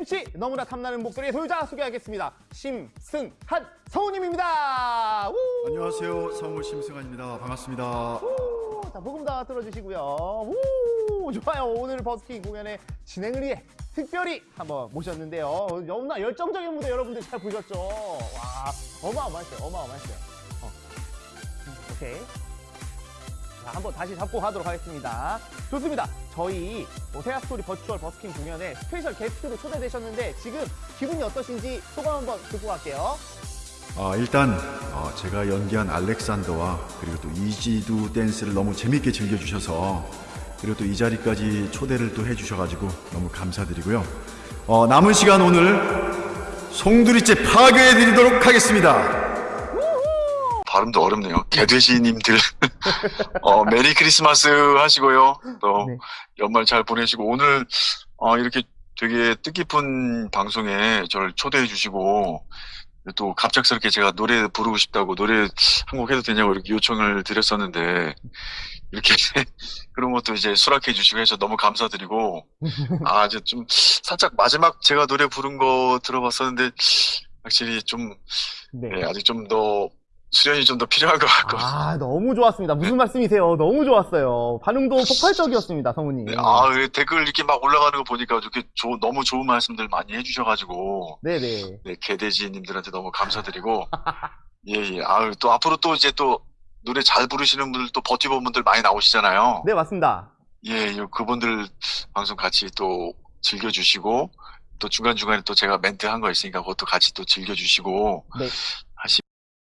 MC 너무나 탐나는 목소리의 소유자 소개하겠습니다. 심승한 성우님입니다. 우! 안녕하세요. 성우 심승환입니다. 반갑습니다. 우! 자, 복음 다 들어주시고요. 우! 좋아요. 오늘 버스킹 공연의 진행을 위해 특별히 한번 모셨는데요. 너무나 열정적인 무대 여러분들 잘 보셨죠? 와, 어마어마했어요. 어마어마했어요. 어. 오케이. 자, 한번 다시 잡고 가도록 하겠습니다. 좋습니다. 저희 오세아 스토리 virtual 버스킹 공연에 special guest로 초대되셨는데 지금 기분이 어떠신지 소감 한번 듣고 갈게요. 아, 일단 어, 제가 연기한 알렉산더와 그리고 또 이지두 댄스를 너무 재밌게 즐겨주셔서 그리고 또 이 자리까지 초대를 또 해주셔가지고 너무 감사드리고요. 어, 남은 시간 오늘 송두리째 파괴해드리도록 하겠습니다. 발음도 어렵네요. 개돼지님들 어, Merry Christmas 하시고요. 또 네. 연말 잘 보내시고 오늘 어, 이렇게 되게 뜻깊은 방송에 저를 초대해 주시고 또 갑작스럽게 제가 노래 부르고 싶다고 노래 한 곡 해도 되냐고 이렇게 요청을 드렸었는데 이렇게 그런 것도 이제 수락해 주시고 해서 너무 감사드리고 아 이제 좀 살짝 마지막 제가 노래 부른 거 들어봤었는데 확실히 좀 네. 네, 아직 좀 더 수련이 좀 더 필요한 것 같거든요. 아, 너무 좋았습니다. 무슨 말씀이세요? 너무 좋았어요. 반응도 폭발적이었습니다, 성우님. 네, 아, 그 댓글 이렇게 막 올라가는 거 보니까 이렇게 조- 너무 좋은 말씀들 많이 해주셔가지고, 네네. 네, 개돼지님들한테 너무 감사드리고, 예, 예. 아, 또 앞으로 또 이제 또 노래 잘 부르시는 분들 또 버티본 분들 많이 나오시잖아요. 네, 맞습니다. 예, 예, 그분들 방송 같이 또 즐겨주시고, 또 중간중간에 또 제가 멘트 한 거 있으니까 그것도 같이 또 즐겨주시고, 네.